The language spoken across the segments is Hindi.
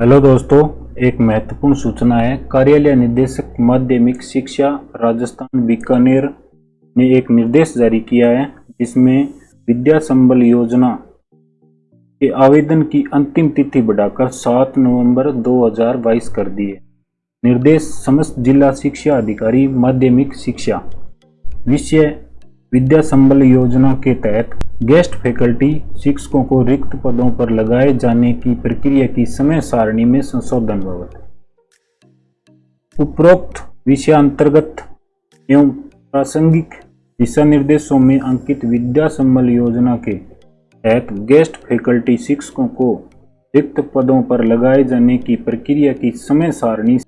हेलो दोस्तों, एक महत्वपूर्ण सूचना है। कार्यालय निदेशक माध्यमिक शिक्षा राजस्थान बीकानेर ने एक निर्देश जारी किया है, जिसमें विद्या संबल योजना के आवेदन की अंतिम तिथि बढ़ाकर 7 नवंबर 2022 कर दी है। निर्देश समस्त जिला शिक्षा अधिकारी, माध्यमिक शिक्षा, विषय विद्या संबल योजना के तहत गेस्ट फैकल्टी शिक्षकों को रिक्त पदों पर लगाए जाने की प्रक्रिया की समय सारणी में संशोधन बाबत। उपरोक्त विषयांतर्गत एवं प्रासंगिक दिशा निर्देशों में अंकित विद्या संबल योजना के तहत गेस्ट फैकल्टी शिक्षकों को रिक्त पदों पर लगाए जाने की प्रक्रिया की समय सारणी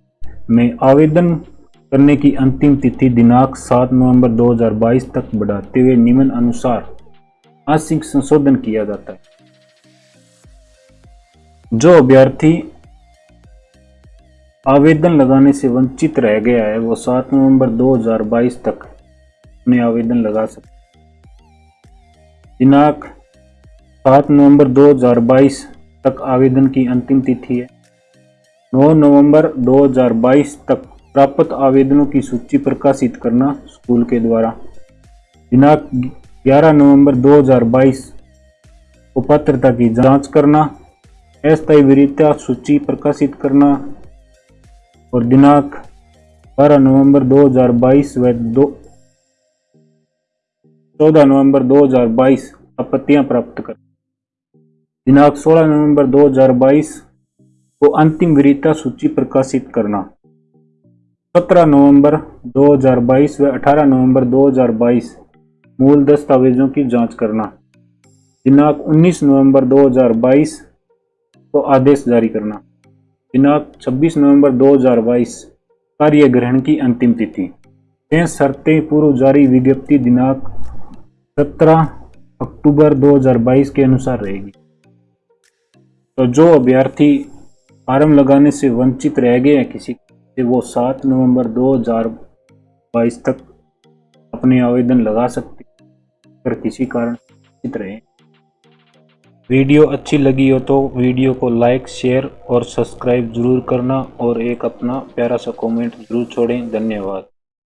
में आवेदन करने की अंतिम तिथि दिनांक 7 नवंबर 2022 तक बढ़ाते हुए निम्न अनुसार आंशिक संशोधन किया जाता है। जो अभ्यर्थी आवेदन लगाने से वंचित रह गया है, वो 7 नवंबर 2022 तक अपने आवेदन लगा सकते दिनांक 7 नवंबर 2022 तक आवेदन की अंतिम तिथि है। 9 नवंबर 2022 तक प्राप्त आवेदनों की सूची प्रकाशित करना स्कूल के द्वारा। दिनांक 11 नवंबर 2022 को पात्रता की जाँच करना, अस्थायी वीरता सूची प्रकाशित करना और दिनांक 12 नवंबर 2022 व दो 14 नवंबर 2022 आपत्तियाँ प्राप्त कर। दिनांक 16 नवंबर 2022 को अंतिम वीरता सूची प्रकाशित करना। 17 नवंबर 2022 व 18 नवंबर 2022 मूल दस्तावेजों की जाँच करना। दिनांक 19 नवंबर 2022 को आदेश जारी करना। दिनांक 26 नवंबर 2022 कार्य ग्रहण की अंतिम तिथि। छह शर्तें पूर्व जारी विज्ञप्ति दिनांक 17 अक्टूबर 2022 के अनुसार रहेगी। तो जो अभ्यर्थी फार्म लगाने से वंचित रह गए हैं किसी से, वो 7 नवंबर 2022 तक अपने आवेदन लगा सकते अगर किसी कारण चित रहे वीडियो अच्छी लगी हो तो वीडियो को लाइक, शेयर और सब्सक्राइब ज़रूर करना और एक अपना प्यारा सा कमेंट ज़रूर छोड़ें। धन्यवाद।